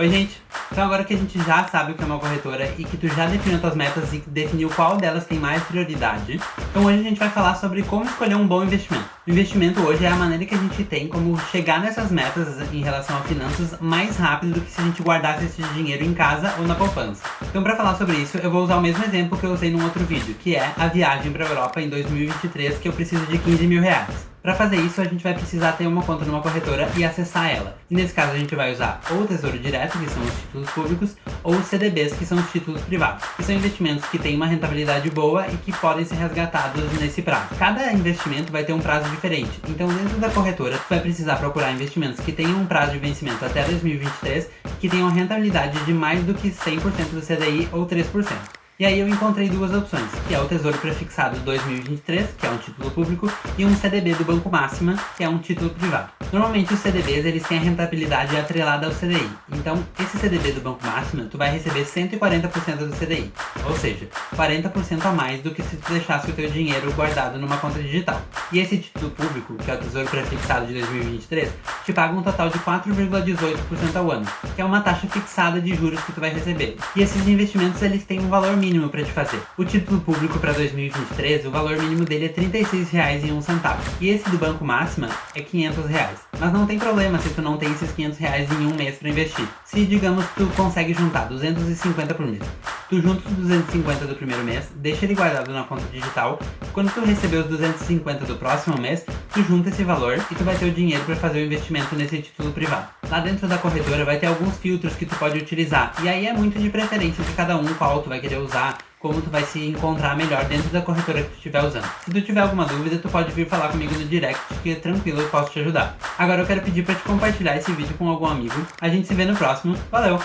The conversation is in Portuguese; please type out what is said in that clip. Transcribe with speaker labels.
Speaker 1: Oi gente, então agora que a gente já sabe o que é uma corretora e que tu já definiu tuas metas e definiu qual delas tem mais prioridade, então hoje a gente vai falar sobre como escolher um bom investimento. O investimento hoje é a maneira que a gente tem como chegar nessas metas em relação a finanças mais rápido do que se a gente guardasse esse dinheiro em casa ou na poupança. Então para falar sobre isso, eu vou usar o mesmo exemplo que eu usei num outro vídeo, que é a viagem para a Europa em 2023 que eu preciso de 15 mil reais. Para fazer isso, a gente vai precisar ter uma conta numa corretora e acessar ela. E nesse caso a gente vai usar ou o Tesouro Direto, que são os títulos públicos, ou os CDBs, que são os títulos privados, que são investimentos que têm uma rentabilidade boa e que podem ser resgatados nesse prazo. Cada investimento vai ter um prazo diferente, então dentro da corretora tu vai precisar procurar investimentos que tenham um prazo de vencimento até 2023, que tenham rentabilidade de mais do que 100% do CDI ou 3%. E aí eu encontrei duas opções, que é o Tesouro Prefixado 2023, que é um título público, e um CDB do Banco Máxima, que é um título privado. Normalmente os CDBs eles têm a rentabilidade atrelada ao CDI, então esse CDB do Banco Máxima tu vai receber 140% do CDI, ou seja, 40% a mais do que se tu deixasse o teu dinheiro guardado numa conta digital. E esse título público, que é o Tesouro Prefixado de 2023, te paga um total de 4,18% ao ano, que é uma taxa fixada de juros que tu vai receber. E esses investimentos eles têm um valor mínimo para te fazer. O título público para 2023, o valor mínimo dele é R$ 36,01 e esse do Banco Máxima é 500 reais. Mas não tem problema se tu não tem esses 500 reais em um mês para investir. Se, digamos, tu consegue juntar 250 por mês. Tu junta os 250 do primeiro mês, deixa ele guardado na conta digital. Quando tu receber os 250 do próximo mês, tu junta esse valor e tu vai ter o dinheiro para fazer o investimento nesse título privado. Lá dentro da corretora vai ter alguns filtros que tu pode utilizar, e aí é muito de preferência de cada um qual tu vai querer usar, como tu vai se encontrar melhor dentro da corretora que tu estiver usando. Se tu tiver alguma dúvida, tu pode vir falar comigo no direct, que é tranquilo, eu posso te ajudar. Agora eu quero pedir para te compartilhar esse vídeo com algum amigo. A gente se vê no próximo. Valeu!